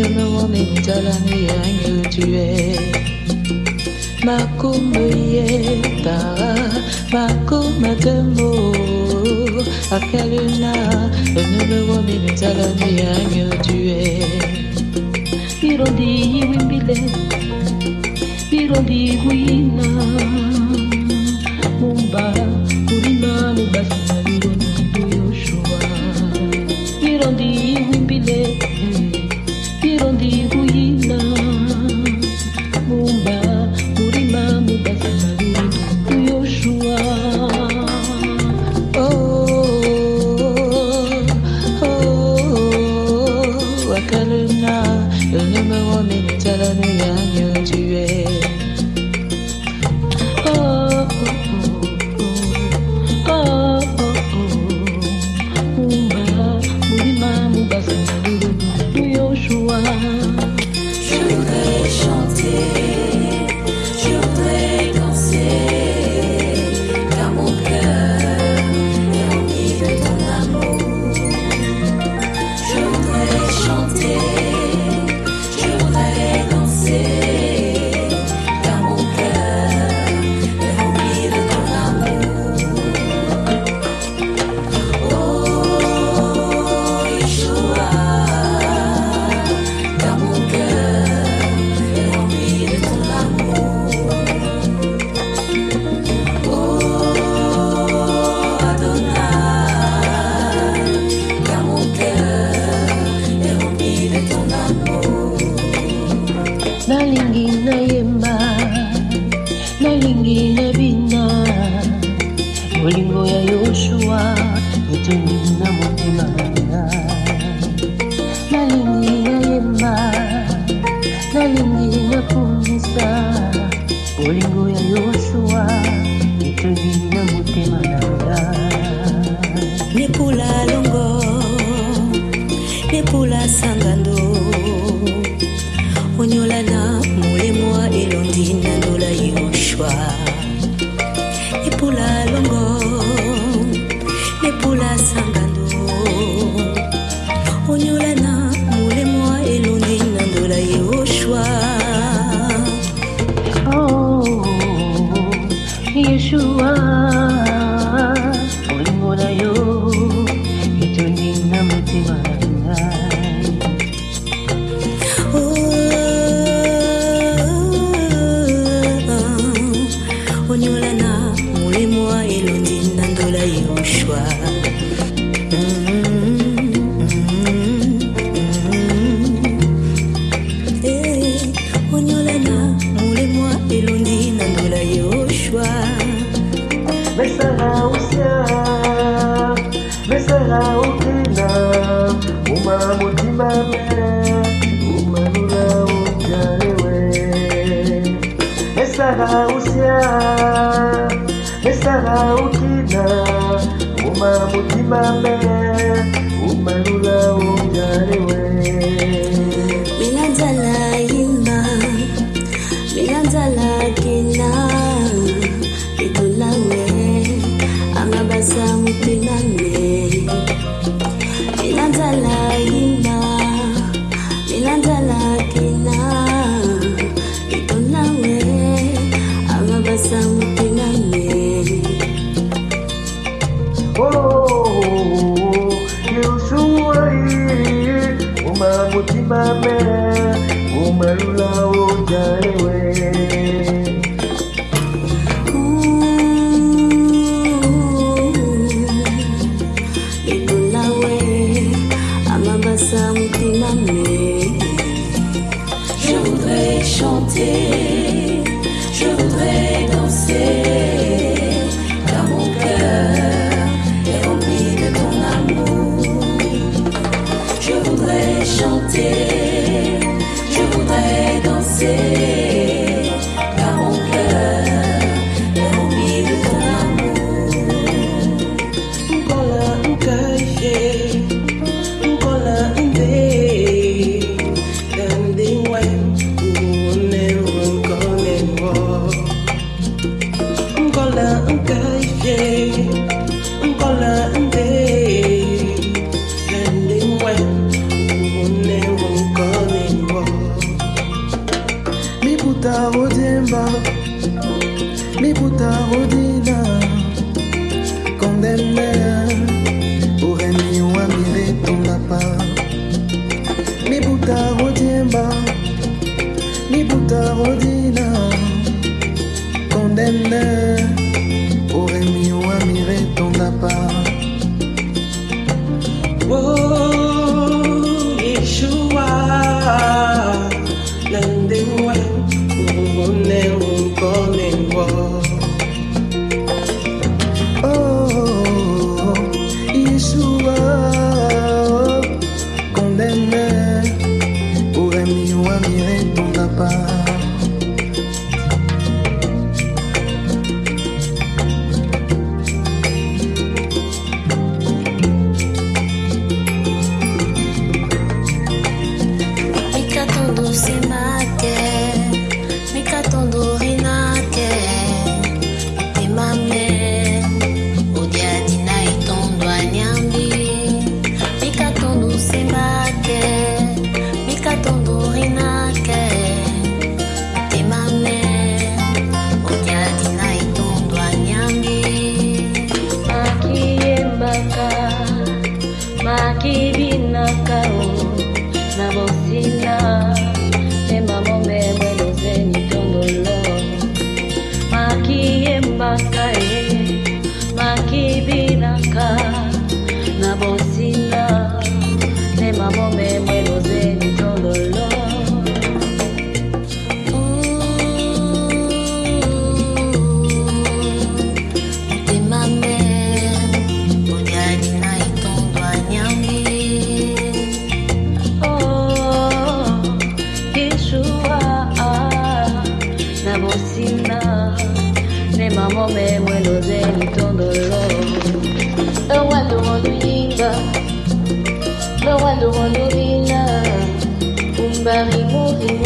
mimemewamekutala miyangi tue makuma yetara makuma tembo akaluna ememewamekutala tue irondi iwimbile bolingo ya yoshua etondi na motema nanga nalingi nayemba nalingi nakumisa bolingo ya yoshua etondi na motema nanga nepula longo nepula sangando. Onyolana molemwa elondi nandola yoshua. Yeshua remember mama umarula ojai como me muero de mi dolor. No wonder wonder linda, no wonder wonder linda, un barri muri